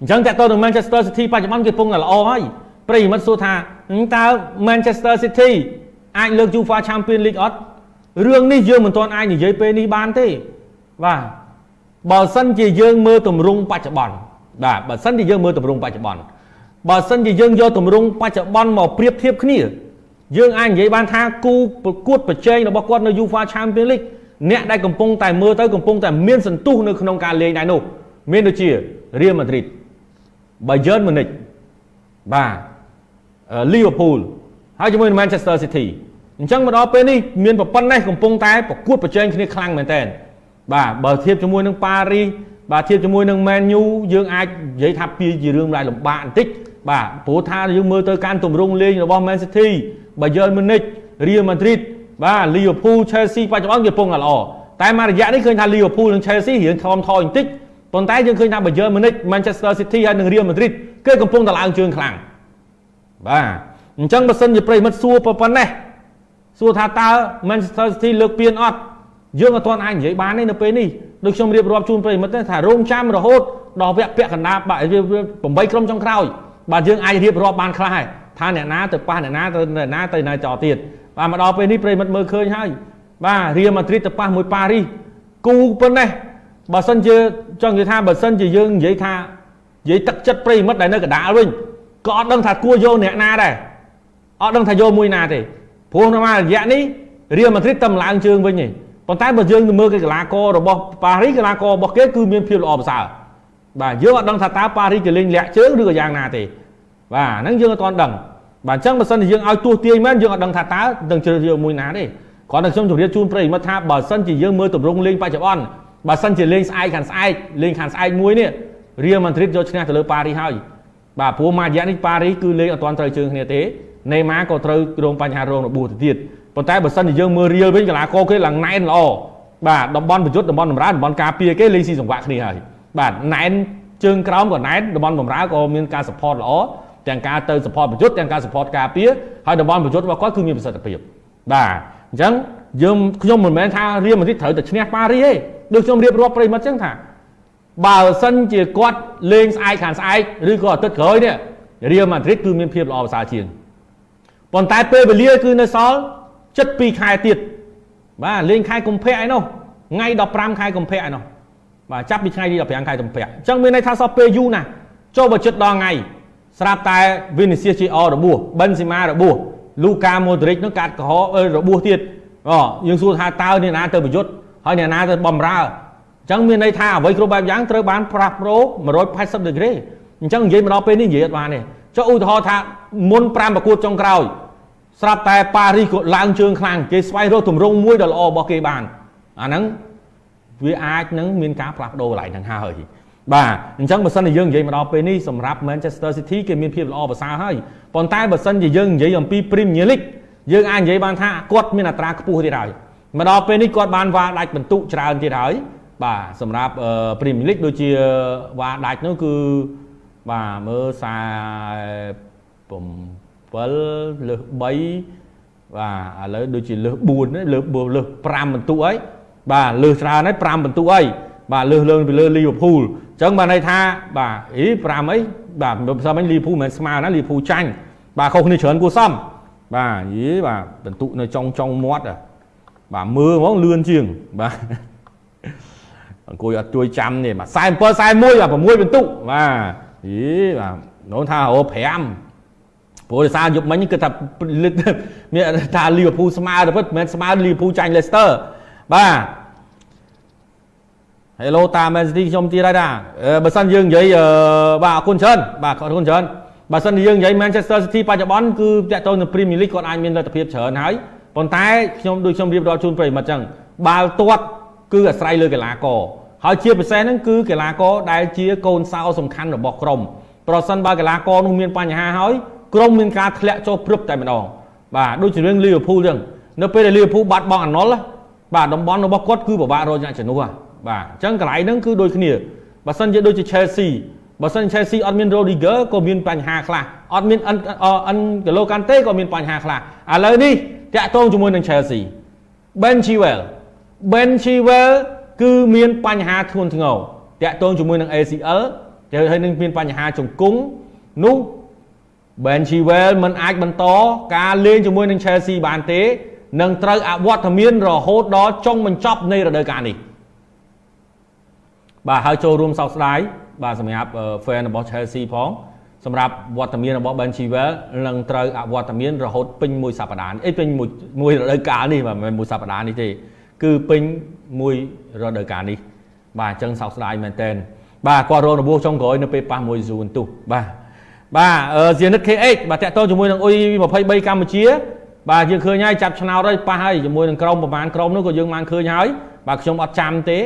អញ្ចឹងតើតើនឹង Manchester City បច្ចុប្បន្នគេពងតែល្អហើយប្រិយមិត្តសួរថាតើ Manchester City អាចលើក UEFA Champions League អត់រឿងនេះយើងមិនទាន់អាចនិយាយពេលនេះបានទេបាទបើសិនជាយើងមើលទម្រង់បច្ចុប្បន្នបាទបើសិនជាយើងមើលទម្រង់បច្ចុប្បន្នបើសិនជាយើងយកទម្រង់បច្ចុប្បន្នមកប្រៀបធៀបគ្នា យើងអាចនិយាយបានថាគូប្រកួតប្រជែងរបស់គាត់នៅ UEFA Champions League អ្នកដែលកំពុងតែមើលទៅកំពុងតែមានសន្ទុះនៅក្នុងការលេងដែរនោះមានដូចជា Real Madrid Bayern Munich បាទ Liverpool ហើយជាមួយនឹង Manchester City អញ្ចឹងមកដល់ពេលនេះមានប្រព័ន្ធនេះកំពុងតែប្រកួតប្រជែងគ្នាខ្លាំងមែនទែនបាទបើធៀបជាមួយនឹងប៉ារីសបាទធៀបជាមួយនឹង Man U យើងអាចនិយាយថាពីជារឿងដែលលំបាកបន្តិចបាទព្រោះថាយើងមើលទៅការទម្រង់លេងរបស់ Man City Bayern Munich Real Madrid បាទ Liverpool Chelsea បច្ចុប្បន្នគេពងតែល្អតែមួយរយៈនេះឃើញថា Liverpool និង Chelsea រៀងថមថយបន្តិច ប៉ុន្តែយើងឃើញថា Bayern Munich Manchester City ហើយនិង Real Madrid គេកំពុងតែឡើងជើងខ្លាំងបាទអញ្ចឹងបើសិនជាប្រិមិត្តសួរប៉ុណ្ណេះសួរថាតើ Manchester City លើកពានអត់យើងអត់ទាន់អាចនិយាយបានទេនៅពេលនេះដូចខ្ញុំរៀបរាប់ជូនប្រិមិត្តថារងចាំរហូតដល់វគ្គពាក់កណ្ដាល8ក្រុមចុងក្រោយបាទយើងអាចរៀបរាប់បានខ្លះហើយថាអ្នកណាទៅប៉ះអ្នកណាទៅអ្នកណាទៅណាចោលទៀតបាទមកដល់ពេលនេះប្រិមិត្តមើលឃើញហើយបាទរៀលម៉ាឌ្រីតទៅប៉ះមួយប៉ារីសគូប៉ុណ្ណេះ បើសិនជាចង់និយាយថាបើសិនជាយើងនិយាយថានិយាយទឹកចិត្តប្រិមិត្តដែលនៅកណ្ដាលវិញក៏អត់ដឹងថាគួរយកអ្នកណាដែរអត់ដឹងថាយកមួយណាទេព្រោះនៅរយៈនេះរៀលម៉ាឌ្រីតតែឡើងជើងវិញទេប៉ុន្តែបើយើងទៅមើលគេកីឡាកររបស់ប៉ារីសកីឡាកររបស់គេគឺមានភាពល្អប្រសើរបាទយើងអត់ដឹងថាតើប៉ារីសគេលេងលាក់ជើងឬក៏យ៉ាងណាទេបាទហ្នឹងយើងអត់ទាន់ដឹងបាទអញ្ចឹងបើសិនជាយើងឲ្យទោះទាយមែនយើងអត់ដឹងថាតើនឹងជ្រើសរើសមួយណាទេគ្រាន់តែខ្ញុំជម្រាបជូនប្រិយមិត្តថាបើសិនជាយើងមើលទម្រង់លេងបច្ចុប្បន្ន បើសិនជាលេងស្អែកខាងស្អែកលេងខាងស្អែកមួយនេះរៀលម៉ាឌ្រីតយកឈ្នះទៅលើប៉ារីសហើយបាទព្រោះមួយរយៈនេះប៉ារីសគឺលេងអត់ទាន់ត្រូវជើងគ្នាទេណេម៉ាក៏ត្រូវរងបញ្ហារងរបួសទៅទៀតប៉ុន្តែបើសិនជាយើងមើលរៀលវិញកីឡាករគេឡើងណែនល្អបាទតំបន់ប្រយុទ្ធតំបន់បម្រើតំបន់ការពារគេលេងស៊ីសង្វាក់គ្នាហើយបាទណែនជើងក្រោមក៏ណែនតំបន់បម្រើក៏មានការ support ល្អទាំងការទៅ support ប្រយុទ្ធទាំងការ support ការពារហើយតំបន់ប្រយុទ្ធរបស់គាត់គឺមានប្រសិទ្ធភាពបាទអញ្ចឹង យើងខ្ញុំមិនមែនថារៀលម៉ាឌ្រីតត្រូវតែឈ្នះប៉ារីសទេដូចខ្ញុំរៀបរាប់ប្រិមិត្តអញ្ចឹងថាបើសិនជាគាត់លេងស្អែកខាងស្អែកឬក៏អាទិត្យក្រោយនេះរៀលម៉ាឌ្រីតគឺមានភាពល្អប្រសើរជាងប៉ុន្តែពេលវេលាគឺនៅសល់ចិត្ត2ខែទៀតបាទលេងខែកុម្ភៈឯនោះថ្ងៃ15ខែកុម្ភៈឯនោះបាទចាប់ពីថ្ងៃទី15ខែកុម្ភៈអញ្ចឹងមានន័យថាសោះពេលយូរណាស់ចូលបើចិត្តដល់ថ្ងៃស្រាប់តែ Vinicius Junior របួស Benzema របួស Luka Modric នឹងកាត់កុហករបួសទៀត អូយើងសួរថាតើអ្នកណាទៅប្រយុទ្ធហើយអ្នកណាទៅបំរើអញ្ចឹងមានន័យថាអ្វីគ្រប់បែបយ៉ាងត្រូវបានផ្លាស់ប្ដូរ180ដឺក្រេអញ្ចឹងនិយាយមកដល់ពេលនេះនិយាយអត់បានទេចុះឧទាហរណ៍ថាមុន5ប្រកួតចុងក្រោយស្រាប់តែប៉ារីសក៏ឡើងជើងខ្លាំងគេស្វែងរកទម្រង់មួយដ៏ល្អរបស់គេបានអាហ្នឹងវាអាចនឹងមានការផ្លាស់ប្ដូរកន្លែងហ្នឹងហើយបាទអញ្ចឹងបើសិនជាយើងនិយាយមកដល់ពេលនេះសម្រាប់ Manchester City គេមានភាពល្អប្រសើរហើយប៉ុន្តែបើសិនជាយើងនិយាយអំពី Premier League យើងអាចនិយាយបានថាគាត់មានអត្រាខ្ពស់ទៀតហើយមកដល់ពេលនេះគាត់បានវ៉ាដាច់បន្ទុកច្រើនទៀតហើយបាទសម្រាប់ Premier League ដូចជាវ៉ាដាច់នោះគឺបាទមើល40 7លើស3បាទឥឡូវដូចជាលើស4លើសលើស5បន្ទុកហើយបាទលើសច្រើនហើយ5បន្ទុកហើយបាទលើសលើពីលើលីវើពូលអញ្ចឹងបានន័យថាបាទអី5អីបាទមិនសមលីវើពូលមិនមែនស្មើណាលីវើពូលចាញ់បាទខុសគ្នាច្រើនគួរសម បាទយីបាទបន្ទុកនៅចុងចុងមាត់បាទមើលហ្មងលឿនជាងបាទអង្គុយអត់ជួយចាំនេះបាទ47 41បាទ6បន្ទុកបាទយីបាទនោះថាអូ5ព្រោះដោយសារយប់មិញគឺថាមានថាលីវើពូស្មើទៅពិតមិនមែនស្មើលីវើពូចាញ់លេស្ទ័របាទ Hello តា Man City ខ្ញុំទៀតហើយតាបើសិនយើងនិយាយបាទអរគុណច្រើនបាទអរគុណច្រើន បើសិនយើងនិយាយ Manchester City បច្ចុប្បន្នគឺតាក់ទងនឹង Premier League គាត់អាចមានលទ្ធភាពច្រើនហើយប៉ុន្តែខ្ញុំដូចខ្ញុំរៀបរាប់ជូនប្រិយមិត្តអញ្ចឹងបាល់ទាត់គឺអាស្រ័យលើកីឡាករហើយជាពិសេសហ្នឹងគឺកីឡាករដែលជាកូនសោសំខាន់របស់ក្រុមប្រសិនបើកីឡាករនោះមានបញ្ហាហើយក្រុមមានការធ្លាក់ចុះព្រឹបតែម្ដងបាទដូចជារឿងលីវើពូលអញ្ចឹងនៅពេលដែលលីវើពូលបាត់បង់អាណុលបាទតំបន់របស់គាត់គឺពិបាករកអ្នកជំនួសបាទអញ្ចឹងកន្លែងហ្នឹងគឺដូចគ្នាបើសិនជាដូចជា Chelsea បើសិន Chelsea អត់មាន Rodriguez ក៏មានបញ្ហាខ្លះអត់មានអិនអិនកាឡូកាន់តេក៏មានបញ្ហាខ្លះឥឡូវនេះតាក់ទងជាមួយនឹង Chelsea Ben Chilwell Ben Chilwell គឺមានបញ្ហាធ្ងន់ធ្ងរតាក់ទងជាមួយនឹង ACL ទៅហើយនឹងមានបញ្ហាជង្គង់នោះ Ben Chilwell មិនអាចបន្តការលេងជាមួយនឹង Chelsea បានទេនឹងត្រូវអវត្តមានរហូតដល់ចុងបញ្ចប់នៃរដូវកាលនេះ បាទហើយចូលរួមសោកស្ដាយបាទសម្រាប់ fan របស់ Chelsea ផងសម្រាប់វត្តមានរបស់ Ben Chilwell នឹងត្រូវអវត្តមានរហូតពេញមួយសប្តាហ៍អីពេញមួយមួយរដូវកាលនេះបាទមិនមែនមួយសប្តាហ៍នេះទេគឺពេញមួយរដូវកាលនេះបាទអញ្ចឹងសោកស្ដាយមែនតើបាទគាត់រងរបួសចុងក្រោយនៅពេលប៉ះមួយស៊ូនទុះបាទបាទអឺ Zenit KH បាទតាក់ទងជាមួយនឹងអ៊ុយ23កម្ពុជាបាទយើងឃើញហើយចាប់ឆ្នោតហើយប៉ះហើយជាមួយនឹងក្រុមប្រហែលក្រុមនោះក៏យើងបានឃើញហើយបាទខ្ញុំអត់ចាំទេ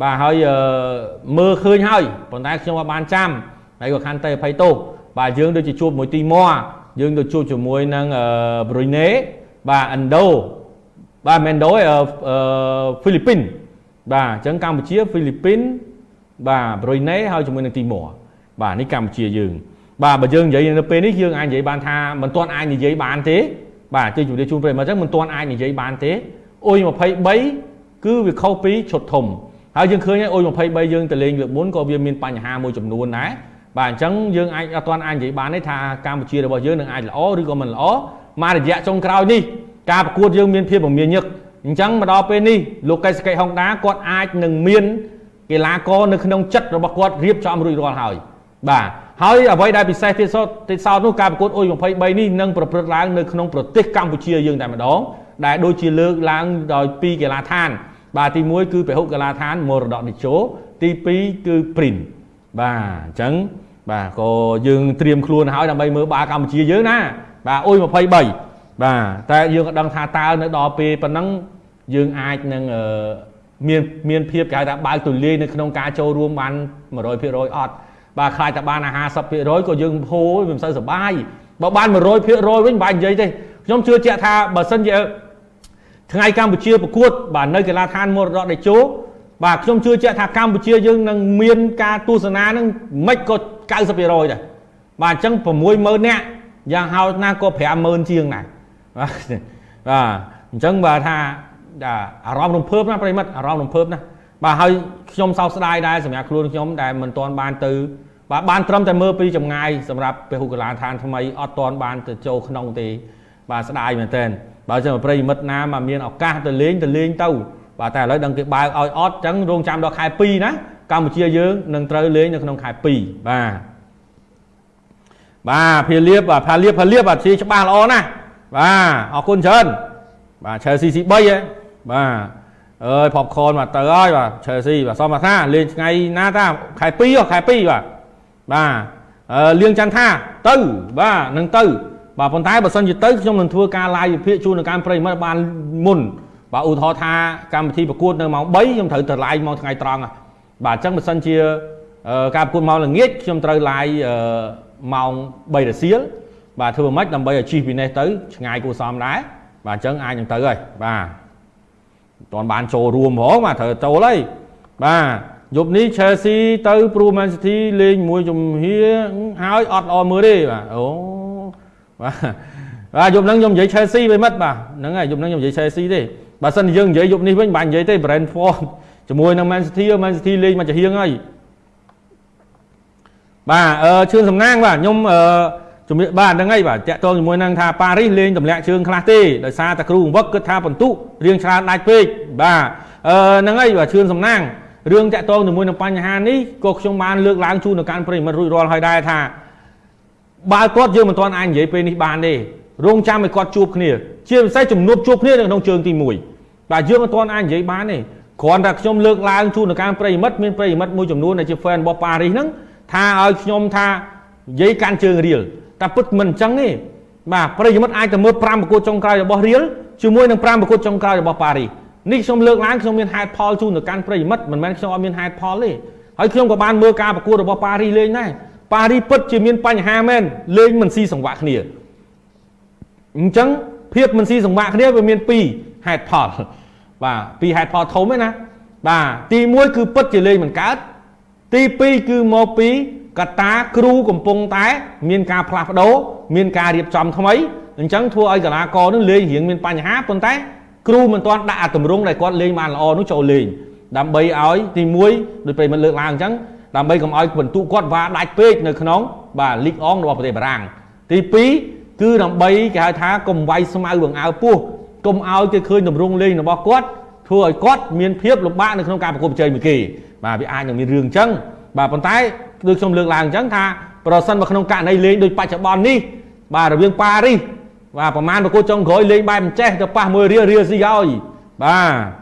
បាទហើយមើលឃើញហើយប៉ុន្តែខ្ញុំអត់បានចាំហើយក៏ខាន់តែអភ័យទោសបាទយើងដូចជាជួបមួយទីម៉័រយើងទៅជួបជាមួយនឹងប្រុយណេបាទឥណ្ឌូបាទមែនដូអឺហ្វីលីពីនបាទអញ្ចឹងកម្ពុជាហ្វីលីពីនបាទប្រុយណេហើយជាមួយនឹងទីម៉័របាទនេះកម្ពុជាយើង បាទបើយើងនិយាយនៅពេលនេះយើងអាចនិយាយបានថាមិនទាន់អាចនិយាយបានទេ បាទជឿជម្រាបជូនប្រិយមិត្តអញ្ចឹងមិនទាន់អាចនិយាយបានទេអ៊ុយ23គឺវាខុសពីឈុតធំ ហើយយើងឃើញអ៊ុយ23យើងទៅលេងលើកមុនក៏វាមានបញ្ហាមួយចំនួនដែរបាទអញ្ចឹងយើងអាចអត់ទាន់អាចនិយាយបានទេថាកម្ពុជារបស់យើងនឹងអាចល្អឬក៏មិនល្អមករយៈចុងក្រោយនេះការប្រកួតយើងមានភាពមមាញឹកអញ្ចឹងមកដល់ពេលនេះលោកកេសកេហុងដាគាត់អាចនឹងមានកីឡាករនៅក្នុងចិត្តរបស់គាត់រៀបចំរួចរាល់ហើយបាទហើយអ្វីដែលពិសេសទៀតសោតទៀតសោតនោះការប្រកួតអ៊ុយ23នេះនឹងប្រព្រឹត្តឡើងនៅក្នុងប្រទេសកម្ពុជាយើងតែម្ដងដែលដូចជាលើកឡើងដោយពីកីឡាដ្ឋាន បាទទី1គឺពហុកីឡាដ្ឋានមរតកនិជោទី2គឺព្រីនបាទអញ្ចឹងបាទក៏យើងត្រៀមខ្លួនហើយដើម្បីមើលបាល់កម្ពុជាយើងណា បាទអ៊ុយ23បាទតែយើងក៏ដឹងថាតើនៅដល់ពេលប៉ុណ្ណឹងយើងអាចនឹងមានមានភាពគេហៅថាបើកទូលាយនៅក្នុងការចូលរួមបាន100%អត់បាទខ្លាចតែបាន50%ក៏យើងហូរវាមិនសូវសុបាយបើបាន100%វិញមិនបាច់និយាយទេខ្ញុំជឿជាក់ថាបើសិនជា ថ្ងៃកម្ពុជាប្រកួត បាទនៅកីឡាដ្ឋានមរតកតេជោបាទខ្ញុំជឿជាក់ថាកម្ពុជាយើងនឹងមានការទស្សនានឹងមិនក៏90%ដែរបាទអញ្ចឹង60000នាក់យ៉ាងហោចណាស់ក៏50000ជាងដែរបាទបាទអញ្ចឹងបាទថាអារម្មណ៍រំភើបណាប្រិមិត្តអារម្មណ៍រំភើបណាបាទហើយខ្ញុំសោកស្ដាយដែរសម្រាប់ខ្លួនខ្ញុំដែលមិនទាន់បានទៅបាទបានត្រឹមតែមើលពីចម្ងាយសម្រាប់ពហុកីឡាដ្ឋានថ្មីអត់ទាន់បានទៅចូលក្នុងទេបាទស្ដាយមែនតើ បើចឹងប្រិមិត្តណាមកមានឱកាសទៅលេងទៅលេងទៅបាទតែឥឡូវដឹងគេបើកឲ្យអត់ចឹងរងចាំដល់ខែ2ណាកម្ពុជាយើងនឹងត្រូវលេងនៅក្នុងខែ2បាទបាទភាលៀបបាទភាលៀបភាលៀបបាទជាច្បាស់ល្អណាស់បាទអរគុណច្រើនបាទ Chelsea C3 ហ៎បាទអើយ popcorn មកទៅហើយបាទ Chelsea បាទសមថាលេងថ្ងៃណាតាខែ2ខែ2បាទបាទអឺលៀងច័ន្ទថាទៅបាទនឹងទៅ បាទប៉ុន្តែបើសិនជាទៅខ្ញុំនឹងធ្វើការ live វិភាគជូននៅកម្មប្រិមិត្តបានមុនបាទឧទាហរណ៍ថាកម្មវិធីប្រកួតនៅម៉ោង3ខ្ញុំត្រូវទៅ live ម៉ោងថ្ងៃត្រង់បាទអញ្ចឹងបើសិនជាការប្រកួតម៉ោងល្ងាចខ្ញុំត្រូវ live ម៉ោង3រសៀលបាទធ្វើម៉េចដើម្បីឲ្យជិះពីនេះទៅឆ្ងាយគួរសមដែរបាទអញ្ចឹងអាចនឹងទៅហើយបាទមិនទាន់បានចូលរួមហ្មងបាទត្រូវចូលហើយបាទយប់នេះ Chelsea ទៅព្រោះ Man City លេងមួយជំហាហើយអត់ល្អមើលទេបាទអូ បាទបាទយប់ហ្នឹងខ្ញុំនិយាយ Chelsea វិញមិត្តបាទហ្នឹងហើយយប់ហ្នឹងខ្ញុំនិយាយ Chelsea ទេបើសិនយើងនិយាយយប់នេះវិញមិនបាច់និយាយទេ Brentford ជាមួយនឹង Man City Man City លេងមកចាហៀងហើយបាទអឺជឿនសំណាងបាទខ្ញុំអឺជំរាបបាទហ្នឹងហើយបាទតាក់ទងជាមួយនឹងថាប៉ារីសលេងទម្លាក់ជើងខ្លះទេដោយសារតែគ្រូបង្វឹកគិតថាបន្ទុរៀងច្រើនដាច់ពេកបាទអឺហ្នឹងហើយបាទជឿនសំណាងរឿងតាក់ទងជាមួយនឹងបញ្ហានេះក៏ខ្ញុំបានលើកឡើងជូននៅកាន់ប្រិមិត្តរួចរាល់ហើយដែរថា បើគាត់យើងមិនទាន់អាចនិយាយពេលនេះបានទេរងចាំឲ្យគាត់ជួបគ្នា ជាពិសេសជំនួបជួបគ្នានៅក្នុងជើងទី1បាទយើងមិនទាន់អាចនិយាយបានទេគ្រាន់តែខ្ញុំលើកឡើងជូននៅកាន់ប្រិមិត្តមានប្រិមិត្តមួយចំនួនដែលជា fan របស់ប៉ារីសហ្នឹងថាឲ្យខ្ញុំថានិយាយកាន់ជើងរៀលតែពិតមិនអញ្ចឹងទេបាទប្រិយមិត្តអាចទៅមើល5ប្រកួតចុងក្រោយរបស់រៀលជាមួយនឹង5ប្រកួតចុងក្រោយរបស់ប៉ារីសនេះខ្ញុំលើកឡើងខ្ញុំមានហេតុផលជូនទៅកាន់ប្រិយមិត្តមិនមែនខ្ញុំអត់មានហេតុផលទេហើយខ្ញុំក៏បានមើលការប្រកួតរបស់ប៉ារីសលេងដែរ ប៉ារីសពិតជាមានបញ្ហាមែនលេងមិនស៊ីសង្វាក់គ្នាអញ្ចឹងភាពមិនស៊ីសង្វាក់គ្នាវាមាន2ហេតុផលបាទពីរហេតុផលធំឯណាបាទទី1គឺពិតជាលេងមិនកើតទី2គឺមកពីកតាគ្រូកំពុងតែ មានការផ្លាស់ប្ដូរមានការរៀបចំថ្មីអញ្ចឹងធ្វើឲ្យកីឡាករនឹងលេងរៀងមានបញ្ហាប៉ុន្តែគ្រូមិនទាន់ដាក់អាទម្រង់ដែលគាត់លេងបានល្អនោះចូលលេងដើម្បីឲ្យទី1ដោយប្រិមិត្តលើកឡើងអញ្ចឹង ដើម្បីកុំឲ្យបន្ទុកគាត់វ៉ាដាច់ពេកនៅក្នុងបាទលីកអងរបស់ប្រទេសបារាំងទី2គឺដើម្បីគេហៅថាកុំវាយស្មៅបង្អើពោះកុំឲ្យគេឃើញទម្រង់លេងរបស់គាត់ធ្វើឲ្យគាត់មានភាពលំបាកនៅក្នុងការប្រកួតប្រជែងមួយគេបាទវាអាចនឹងមានរឿងអញ្ចឹងបាទប៉ុន្តែដូចខ្ញុំលើកឡើងអញ្ចឹងថាប្រសិនមកក្នុងករណីលេងដូចបច្ចុប្បន្ននេះបាទរវាងប៉ារីសបាទប្រហែលប្រកួតចុងក្រោយលេងបែបអញ្ចេះទៅប៉ះមួយរៀលរៀលស៊ីឲ្យបាទ